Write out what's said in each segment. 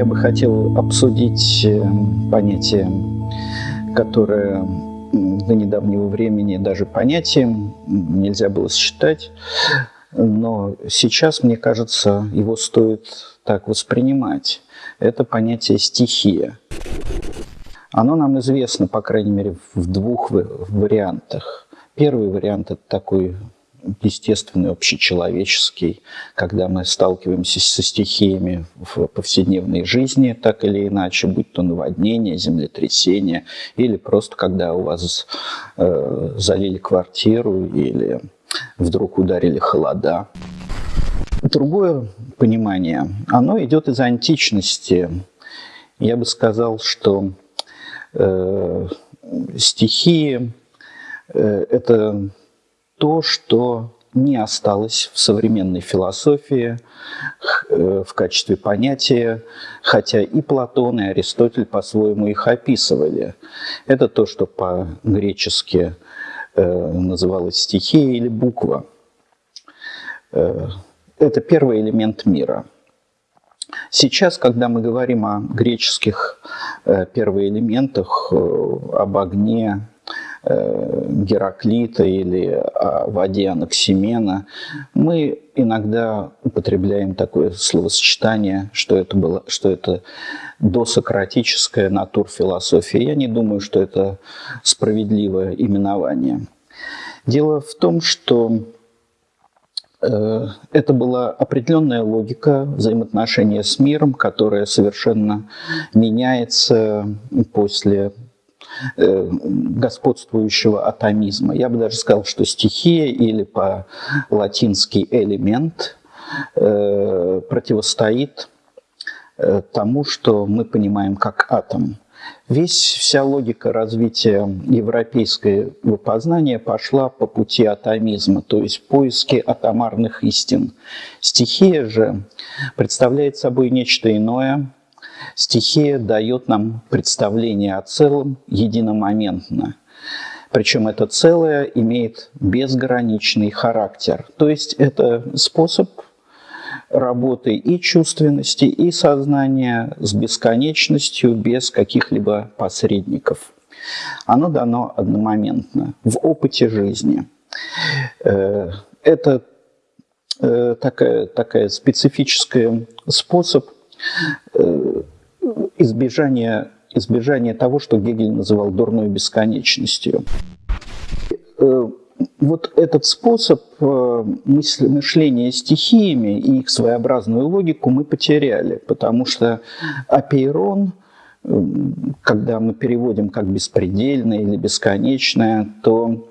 Я бы хотел обсудить э, понятие, которое до недавнего времени даже понятием нельзя было считать, но сейчас, мне кажется, его стоит так воспринимать. Это понятие стихия. Оно нам известно, по крайней мере, в двух вариантах. Первый вариант – это такой естественный, общечеловеческий, когда мы сталкиваемся со стихиями в повседневной жизни, так или иначе, будь то наводнение, землетрясение, или просто когда у вас э, залили квартиру, или вдруг ударили холода. Другое понимание, оно идет из античности. Я бы сказал, что э, стихии э, – это то, что не осталось в современной философии э, в качестве понятия, хотя и Платон, и Аристотель по-своему их описывали. Это то, что по-гречески э, называлось стихия или буква. Э, это первый элемент мира. Сейчас, когда мы говорим о греческих первоэлементах, об огне, Гераклита или о воде Анаксимена, мы иногда употребляем такое словосочетание, что это, было, что это досократическая натурфилософия. Я не думаю, что это справедливое именование. Дело в том, что э, это была определенная логика взаимоотношения с миром, которая совершенно меняется после Э, господствующего атомизма. Я бы даже сказал, что стихия или по-латински элемент э, противостоит э, тому, что мы понимаем как атом. Весь, вся логика развития европейского познания пошла по пути атомизма, то есть поиски атомарных истин. Стихия же представляет собой нечто иное, Стихия дает нам представление о целом единомоментно. Причем это целое имеет безграничный характер. То есть это способ работы и чувственности, и сознания с бесконечностью, без каких-либо посредников. Оно дано одномоментно, в опыте жизни. Э, это э, такая, такая специфический способ избежание, избежание того, что Гегель называл дурной бесконечностью. Э, вот этот способ э, мышления стихиями и их своеобразную логику мы потеряли, потому что апейрон, э, когда мы переводим как беспредельное или бесконечное, то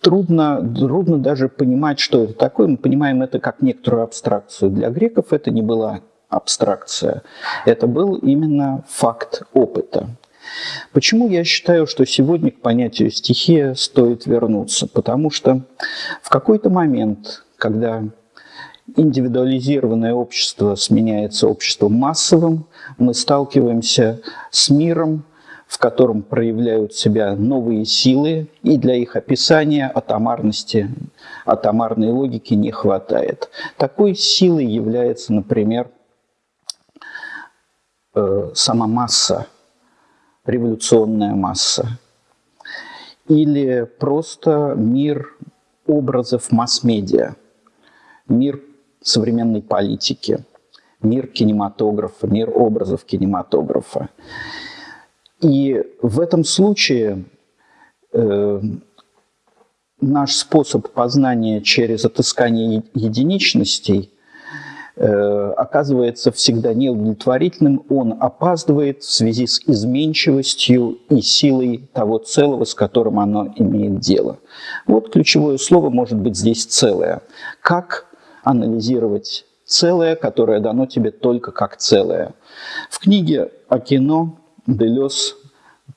трудно, трудно даже понимать, что это такое. Мы понимаем это как некоторую абстракцию. Для греков это не была абстракция. Это был именно факт опыта. Почему я считаю, что сегодня к понятию стихия стоит вернуться? Потому что в какой-то момент, когда индивидуализированное общество сменяется обществом массовым, мы сталкиваемся с миром, в котором проявляют себя новые силы, и для их описания атомарности, атомарной логики не хватает. Такой силой является, например, э, сама масса, революционная масса, или просто мир образов масс-медиа, мир современной политики, мир кинематографа, мир образов кинематографа. И в этом случае э, наш способ познания через отыскание единичностей оказывается всегда неудовлетворительным, он опаздывает в связи с изменчивостью и силой того целого, с которым оно имеет дело. Вот ключевое слово может быть здесь «целое». Как анализировать целое, которое дано тебе только как целое? В книге о кино Делес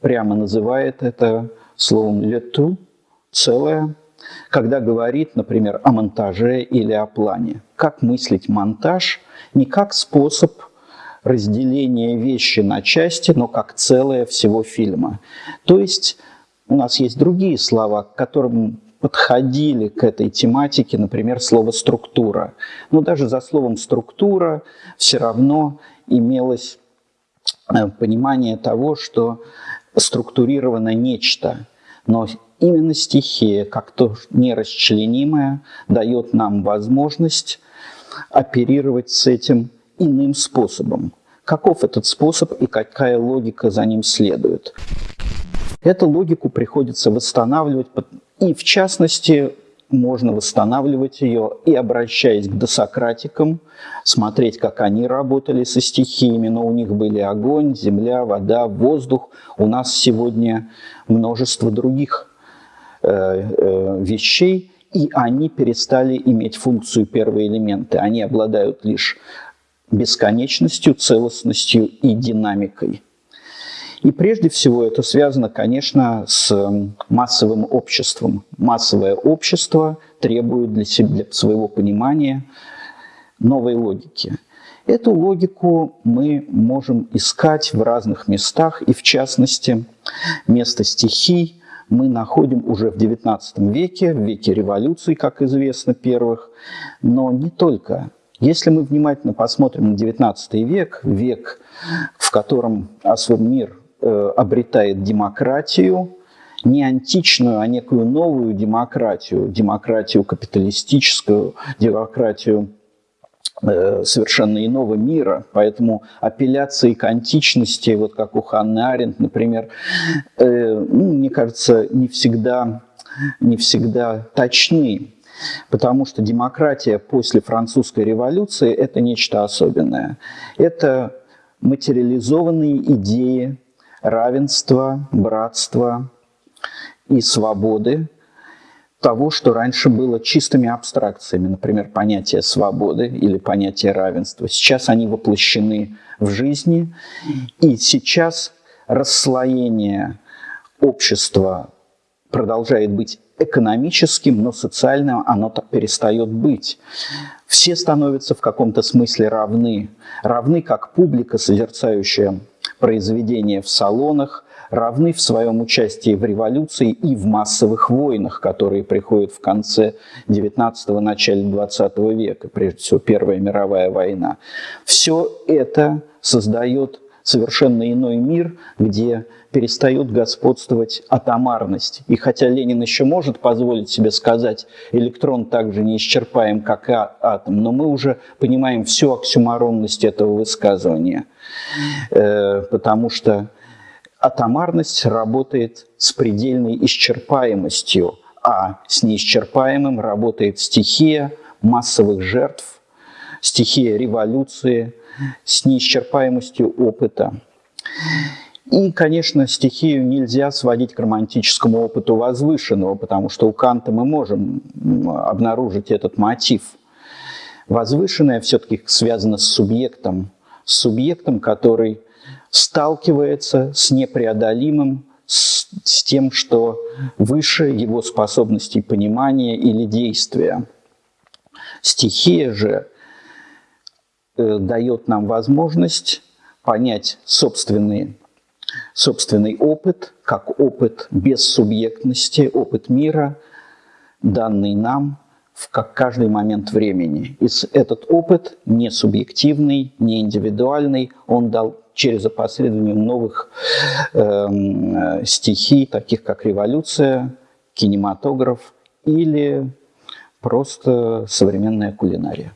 прямо называет это словом «лету» – целое – когда говорит, например, о монтаже или о плане. Как мыслить монтаж не как способ разделения вещи на части, но как целое всего фильма. То есть у нас есть другие слова, к которым подходили к этой тематике, например, слово «структура». Но даже за словом «структура» все равно имелось э, понимание того, что структурировано нечто. Но именно стихия, как то нерасчленимое, дает нам возможность оперировать с этим иным способом. Каков этот способ и какая логика за ним следует? Эту логику приходится восстанавливать, и в частности можно восстанавливать ее и обращаясь к досократикам, смотреть, как они работали со стихиями, но у них были огонь, земля, вода, воздух. У нас сегодня множество других вещей, и они перестали иметь функцию первые элементы. Они обладают лишь бесконечностью, целостностью и динамикой. И прежде всего это связано, конечно, с массовым обществом. Массовое общество требует для, себя, для своего понимания новой логики. Эту логику мы можем искать в разных местах, и в частности, место стихий мы находим уже в XIX веке, в веке революции, как известно, первых, но не только. Если мы внимательно посмотрим на XIX век, век, в котором мир Э, обретает демократию, не античную, а некую новую демократию, демократию капиталистическую, демократию совершенно иного мира. Поэтому апелляции к античности, вот как у Ханны Аренд, например, э, ну, мне кажется, не всегда, не всегда точны. Потому что демократия после французской революции – это нечто особенное. Это материализованные идеи равенства, братства и свободы, того, что раньше было чистыми абстракциями, например, понятие свободы или понятие равенства. Сейчас они воплощены в жизни, и сейчас расслоение общества продолжает быть экономическим, но социальным оно перестает быть. Все становятся в каком-то смысле равны. Равны как публика, созерцающая произведения в салонах, равны в своем участии в революции и в массовых войнах, которые приходят в конце XIX – начале XX века, прежде всего Первая мировая война. Все это создает совершенно иной мир, где перестает господствовать атомарность. И хотя Ленин еще может позволить себе сказать, электрон также неисчерпаем, как и а, атом, но мы уже понимаем всю оксюмаронность этого высказывания, э, потому что атомарность работает с предельной исчерпаемостью, а с неисчерпаемым работает стихия массовых жертв, стихия революции, с неисчерпаемостью опыта. И, конечно, стихию нельзя сводить к романтическому опыту возвышенного, потому что у Канта мы можем обнаружить этот мотив. Возвышенное все-таки связано с субъектом, с субъектом, который сталкивается с непреодолимым, с, с тем, что выше его способностей понимания или действия. Стихия же э, дает нам возможность понять собственные собственный опыт, как опыт бессубъектности, опыт мира, данный нам в каждый момент времени. И этот опыт не субъективный, не индивидуальный, он дал через опосредование новых э, стихий, таких как революция, кинематограф или просто современная кулинария.